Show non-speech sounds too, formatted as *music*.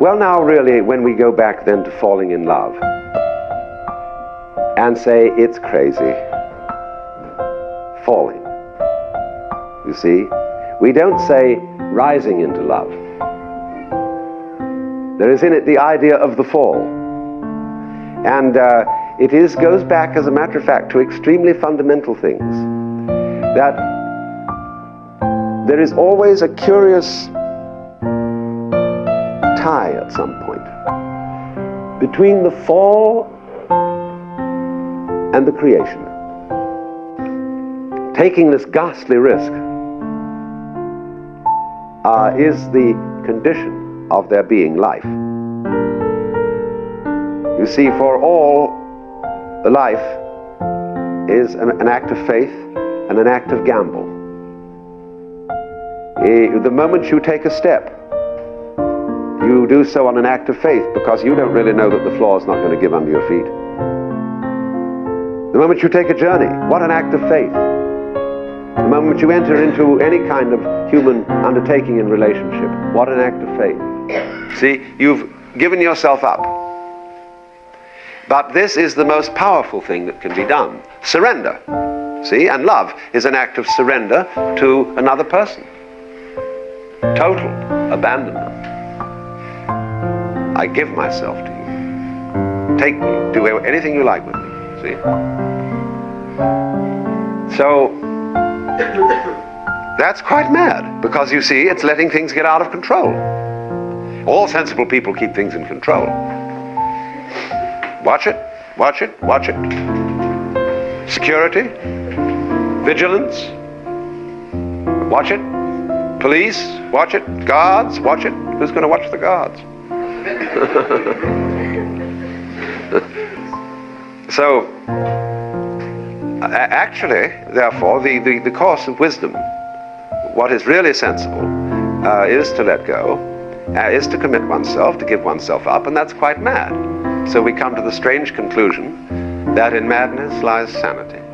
Well, now, really, when we go back then to falling in love and say it's crazy, falling, you see, we don't say rising into love. There is in it the idea of the fall. And uh, it is, goes back, as a matter of fact, to extremely fundamental things. That there is always a curious tie at some point between the fall and the creation. Taking this ghastly risk uh, is the condition of there being life. You see, for all, the life is an act of faith and an act of gamble. The moment you take a step, do so on an act of faith because you don't really know that the floor is not going to give under your feet. The moment you take a journey, what an act of faith. The moment you enter into any kind of human undertaking in relationship, what an act of faith. See, you've given yourself up. But this is the most powerful thing that can be done. Surrender. See, and love is an act of surrender to another person. Total abandonment. I give myself to you. Take me. Do anything you like with me. See? So, that's quite mad because you see, it's letting things get out of control. All sensible people keep things in control. Watch it, watch it, watch it. Security, vigilance, watch it. Police, watch it. Guards, watch it. Who's going to watch the guards? *laughs* so, actually, therefore, the, the, the course of wisdom, what is really sensible, uh, is to let go, uh, is to commit oneself, to give oneself up, and that's quite mad. So we come to the strange conclusion that in madness lies sanity.